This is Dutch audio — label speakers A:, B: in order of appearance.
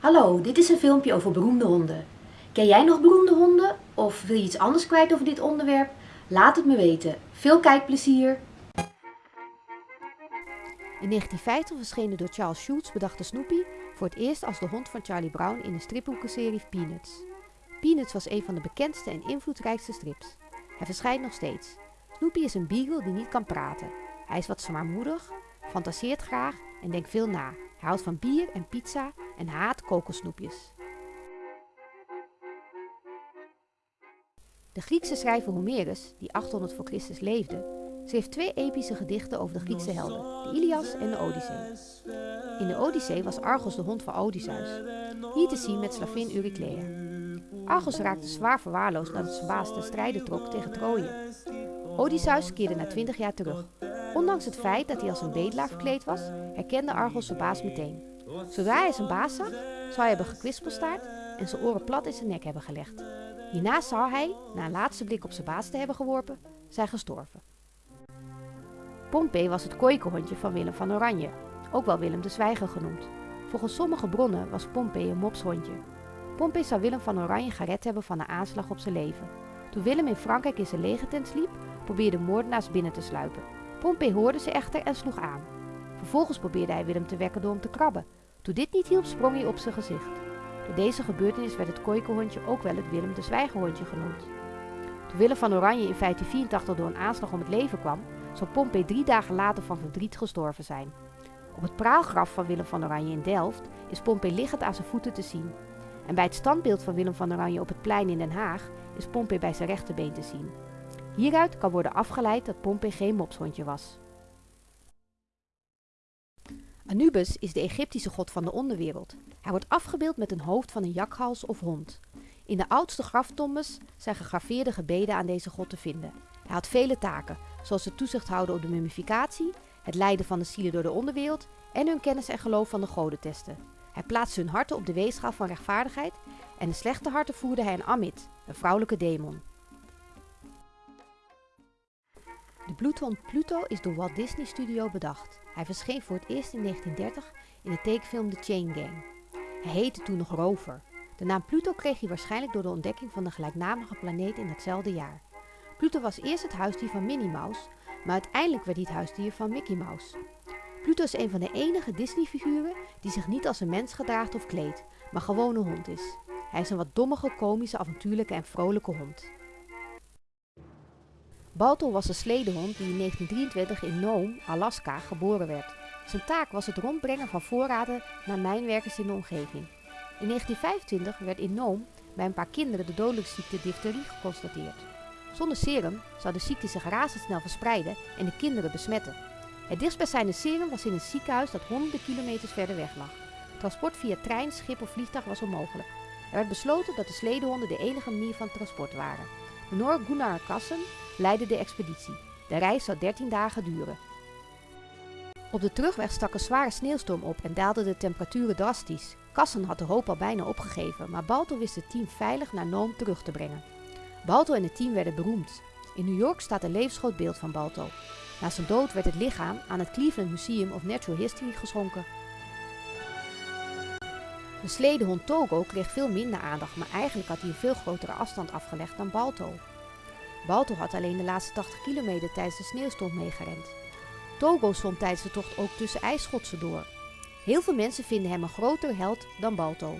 A: Hallo, dit is een filmpje over beroemde honden. Ken jij nog beroemde honden? Of wil je iets anders kwijt over dit onderwerp? Laat het me weten. Veel kijkplezier!
B: In 1950 verscheen de door Charles Schulz bedachte Snoopy voor het eerst als de hond van Charlie Brown in de stripboekenserie Peanuts. Peanuts was een van de bekendste en invloedrijkste strips. Hij verschijnt nog steeds. Snoopy is een beagle die niet kan praten. Hij is wat zwaarmoedig, fantaseert graag en denkt veel na. Hij houdt van bier en pizza en haat kokosnoepjes. De Griekse schrijver Homerus, die 800 voor Christus leefde, schreef twee epische gedichten over de Griekse helden, de Ilias en de Odyssee. In de Odyssee was Argos de hond van Odysseus, hier te zien met slavin Euryclea. Argos raakte zwaar verwaarloosd nadat zijn baas te strijden trok tegen Troje. Odysseus keerde na 20 jaar terug. Ondanks het feit dat hij als een bedelaar verkleed was, herkende Argos zijn baas meteen. Zodra hij zijn baas zag, zou hij hebben gekwispelstaard en zijn oren plat in zijn nek hebben gelegd. Hierna zou hij, na een laatste blik op zijn baas te hebben geworpen, zijn gestorven. Pompey was het kooikenhondje van Willem van Oranje, ook wel Willem de Zwijger genoemd. Volgens sommige bronnen was Pompey een mopshondje. Pompey zou Willem van Oranje gered hebben van een aanslag op zijn leven. Toen Willem in Frankrijk in zijn legertent sliep, probeerden moordenaars binnen te sluipen. Pompey hoorde ze echter en sloeg aan. Vervolgens probeerde hij Willem te wekken door hem te krabben. Toen dit niet hielp, sprong hij op zijn gezicht. Door deze gebeurtenis werd het kooikenhondje ook wel het Willem de Zwijgerhondje genoemd. Toen Willem van Oranje in 1584 door een aanslag om het leven kwam, zou Pompey drie dagen later van verdriet gestorven zijn. Op het praalgraf van Willem van Oranje in Delft is Pompey liggend aan zijn voeten te zien. En bij het standbeeld van Willem van Oranje op het plein in Den Haag is Pompey bij zijn rechterbeen te zien. Hieruit kan worden afgeleid dat Pompey geen mopshondje was. Anubis is de Egyptische god van de onderwereld. Hij wordt afgebeeld met een hoofd van een jakhals of hond. In de oudste graftombes zijn gegraveerde gebeden aan deze god te vinden. Hij had vele taken, zoals het toezicht houden op de mummificatie, het leiden van de zielen door de onderwereld en hun kennis en geloof van de goden testen. Hij plaatste hun harten op de weegschaal van rechtvaardigheid en de slechte harten voerde hij een Amit, een vrouwelijke demon. De bloedhond Pluto is door Walt Disney Studio bedacht. Hij verscheen voor het eerst in 1930 in de tekenfilm The Chain Gang. Hij heette toen nog Rover. De naam Pluto kreeg hij waarschijnlijk door de ontdekking van de gelijknamige planeet in hetzelfde jaar. Pluto was eerst het huisdier van Minnie Mouse, maar uiteindelijk werd hij het huisdier van Mickey Mouse. Pluto is een van de enige Disney-figuren die zich niet als een mens gedraagt of kleedt, maar gewoon een hond is. Hij is een wat dommige, komische, avontuurlijke en vrolijke hond. Balto was een sledehond die in 1923 in Nome, Alaska, geboren werd. Zijn taak was het rondbrengen van voorraden naar mijnwerkers in de omgeving. In 1925 werd in Nome bij een paar kinderen de dodelijke ziekte difterie geconstateerd. Zonder serum zou de ziekte zich razendsnel verspreiden en de kinderen besmetten. Het dichtstbijzijnde serum was in een ziekenhuis dat honderden kilometers verder weg lag. Transport via trein, schip of vliegtuig was onmogelijk. Er werd besloten dat de sledehonden de enige manier van transport waren. Noor Gunnar Kassen leidde de expeditie. De reis zou 13 dagen duren. Op de terugweg stak een zware sneeuwstorm op en daalden de temperaturen drastisch. Kassen had de hoop al bijna opgegeven, maar Balto wist het team veilig naar Noom terug te brengen. Balto en het team werden beroemd. In New York staat een levensgroot beeld van Balto. Na zijn dood werd het lichaam aan het Cleveland Museum of Natural History geschonken. De sledehond Togo kreeg veel minder aandacht, maar eigenlijk had hij een veel grotere afstand afgelegd dan Balto. Balto had alleen de laatste 80 kilometer tijdens de sneeuwstorm meegerend. Togo stond tijdens de tocht ook tussen ijsschotsen door. Heel veel mensen vinden hem een groter held dan Balto.